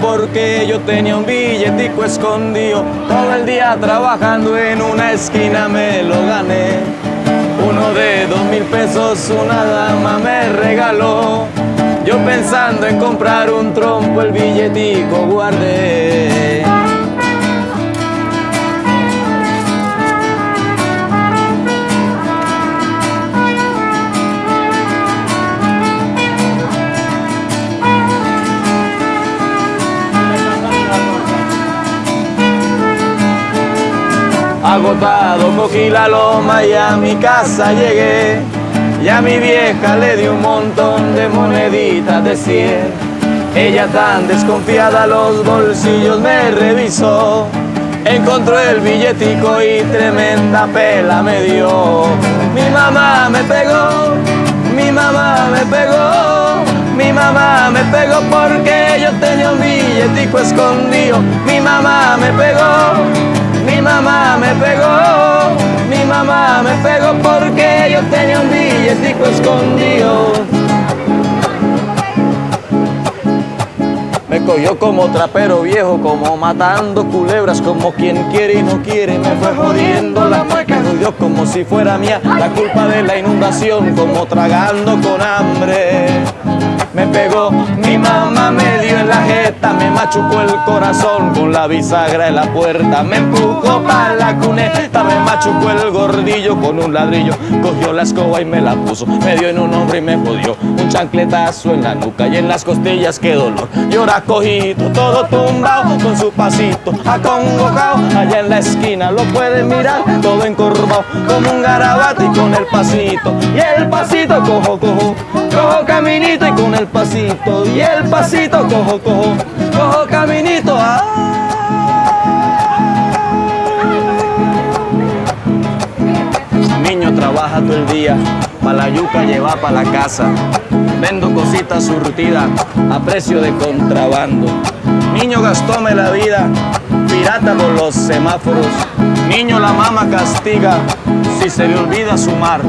porque yo tenía un billetico escondido. Todo el día trabajando en una esquina me lo gané. Uno de dos mil pesos una dama me regaló. Yo pensando en comprar un trompo el billetico guardé. Agotado cogí la loma y a mi casa llegué. Y a mi vieja le di un montón de moneditas de cien. Ella tan desconfiada los bolsillos me revisó. Encontró el billetico y tremenda pela me dio. Mi mamá me pegó, mi mamá me pegó Mi mamá me pegó porque yo tenía un billetico escondido. Mi mamá me pegó mamá me pegó, mi mamá me pegó porque yo tenía un billetico escondido. Me cogió como trapero viejo, como matando culebras, como quien quiere y no quiere. Me fue jodiendo la me jodió como si fuera mía la culpa de la inundación, como tragando con hambre me pegó, mi mamá me dio en la jeta, me machucó el corazón con la bisagra en la puerta, me empujó para la cuneta, me machucó el gordillo con un ladrillo, cogió la escoba y me la puso, me dio en un hombro y me jodió, un chancletazo en la nuca y en las costillas, qué dolor, llora cojito, todo tumbado, con su pasito acongojado, en la esquina lo pueden mirar, todo encorvado, como un garabato y con el pasito, y el pasito cojo, cojo, cojo caminito y con el pasito y el pasito cojo, cojo, cojo caminito. Ah. Niño trabaja todo el día, para la yuca lleva para la casa. Vendo cositas surtidas a precio de contrabando. Niño gastóme la vida, pirata por los semáforos. Niño la mama castiga si se le olvida sumar.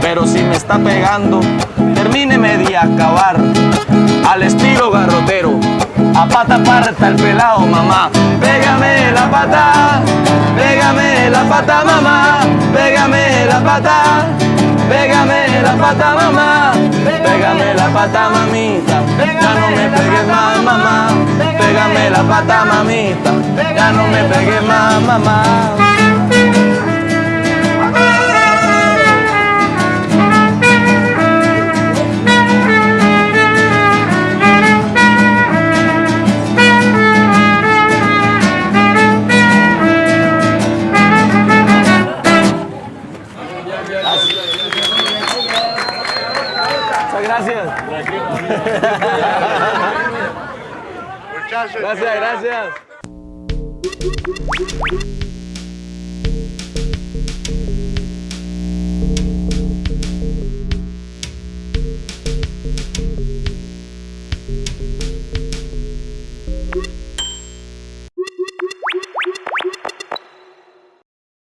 Pero si me está pegando, termíneme de acabar al estilo garrotero. A pata parta el pelado, mamá. Pégame la pata, pégame la pata, mamá. Pégame la pata, pégame la pata, mamá. Pégame la pata, mamita. Ya no me mamá. La pata, mamita. Ya no me pegues más, mamá. gracias. Gracias, gracias.